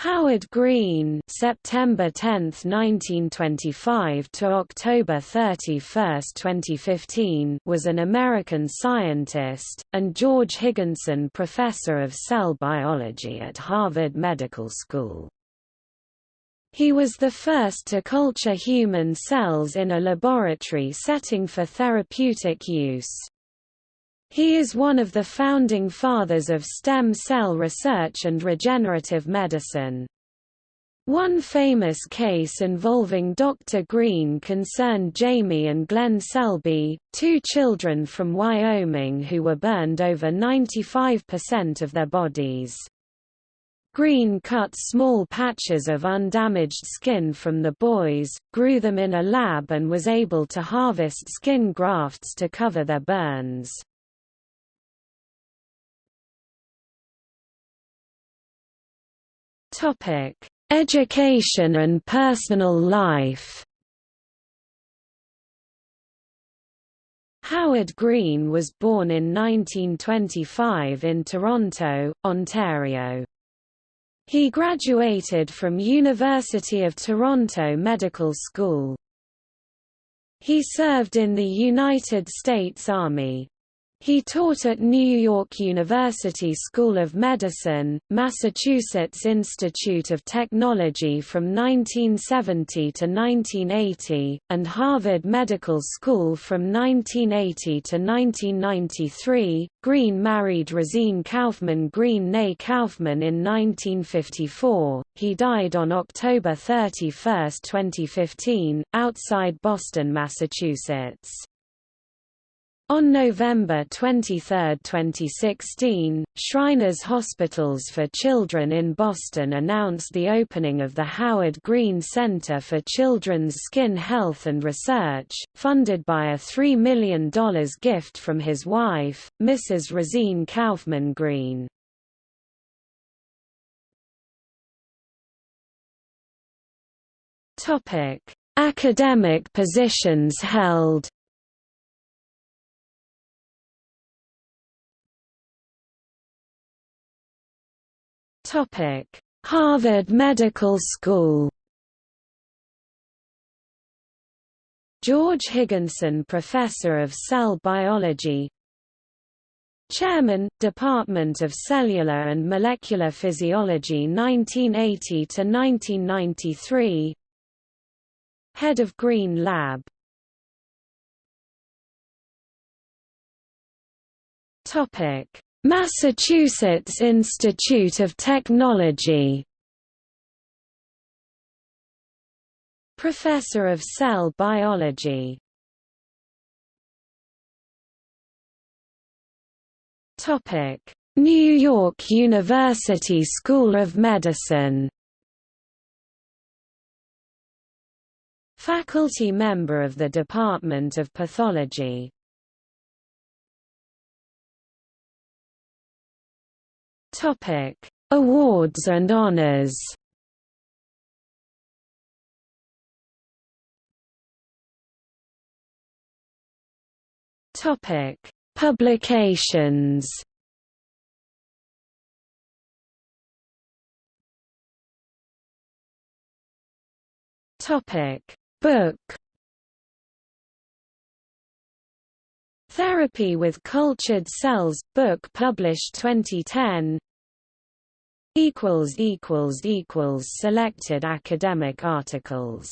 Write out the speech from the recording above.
Howard Green September 10, 1925 to October 31, 2015 was an American scientist, and George Higginson Professor of Cell Biology at Harvard Medical School. He was the first to culture human cells in a laboratory setting for therapeutic use. He is one of the founding fathers of stem cell research and regenerative medicine. One famous case involving Dr. Green concerned Jamie and Glenn Selby, two children from Wyoming who were burned over 95% of their bodies. Green cut small patches of undamaged skin from the boys, grew them in a lab and was able to harvest skin grafts to cover their burns. Topic: Education and personal life. Howard Green was born in 1925 in Toronto, Ontario. He graduated from University of Toronto Medical School. He served in the United States Army. He taught at New York University School of Medicine, Massachusetts Institute of Technology from 1970 to 1980, and Harvard Medical School from 1980 to 1993. Green married Rosine Kaufman Green née Kaufman in 1954. He died on October 31, 2015, outside Boston, Massachusetts. On November 23, 2016, Shriners Hospitals for Children in Boston announced the opening of the Howard Green Center for Children's Skin Health and Research, funded by a $3 million gift from his wife, Mrs. Rosine Kaufman Green. Academic positions held Topic: Harvard Medical School. George Higginson Professor of Cell Biology. Chairman, Department of Cellular and Molecular Physiology 1980–1993 Head of Green Lab. Topic Massachusetts Institute of Technology. Professor of Cell Biology. New York University School of Medicine. Faculty member of the Department of Pathology Topic: Awards and honors. Topic: Publications. Topic: Book. Therapy with Cultured Cells, book published 2010 Selected academic articles